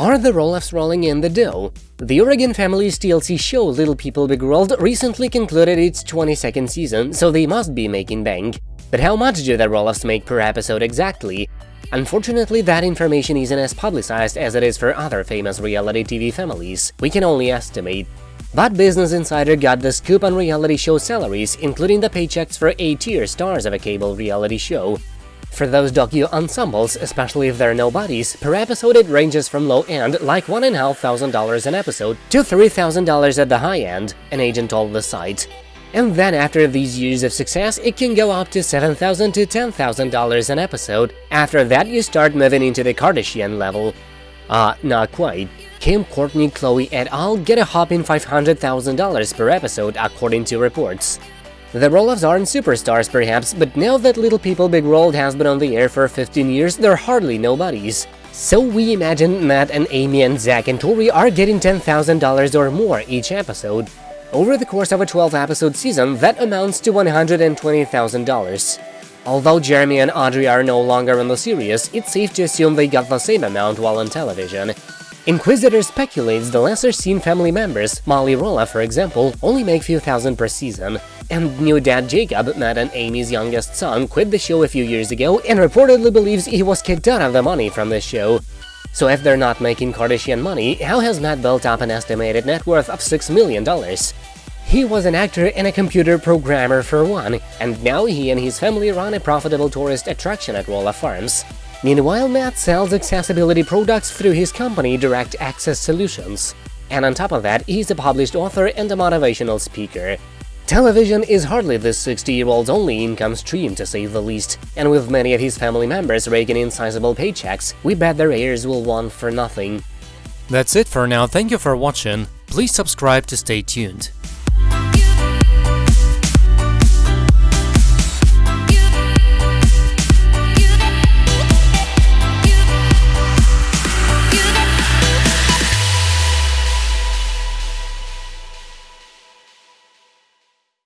Are the Roloffs rolling in the dough? The Oregon Family's TLC show Little People Big World recently concluded its 22nd season, so they must be making bank. But how much do the Roloffs make per episode exactly? Unfortunately, that information isn't as publicized as it is for other famous reality TV families. We can only estimate. But Business Insider got the scoop on reality show salaries, including the paychecks for A-tier stars of a cable reality show. For those docu-ensembles, especially if they're nobodies, per episode it ranges from low-end, like $1,500 an episode, to $3,000 at the high-end, an agent told the site. And then after these years of success, it can go up to 7,000 to $10,000 an episode. After that, you start moving into the Kardashian level. Uh, not quite. Kim, Kourtney, Khloé et al. get a hopping $500,000 per episode, according to reports. The Roloffs aren't superstars perhaps, but now that Little People Big World has been on the air for 15 years, they're hardly nobodies. So we imagine Matt and Amy and Zach and Tori are getting $10,000 or more each episode. Over the course of a 12-episode season, that amounts to $120,000. Although Jeremy and Audrey are no longer on the series, it's safe to assume they got the same amount while on television. Inquisitr speculates the lesser-seen family members, Molly Roloff for example, only make few thousand per season. And new dad Jacob, Matt and Amy's youngest son, quit the show a few years ago and reportedly believes he was kicked out of the money from the show. So if they're not making Kardashian money, how has Matt built up an estimated net worth of $6 million? He was an actor and a computer programmer for one, and now he and his family run a profitable tourist attraction at Roloff Farms. Meanwhile, Matt sells accessibility products through his company Direct Access Solutions. And on top of that, he's a published author and a motivational speaker. Television is hardly this 60-year-old's only income stream, to say the least, and with many of his family members raking in sizable paychecks, we bet their heirs will want for nothing. That's it for now, thank you for watching, please subscribe to stay tuned.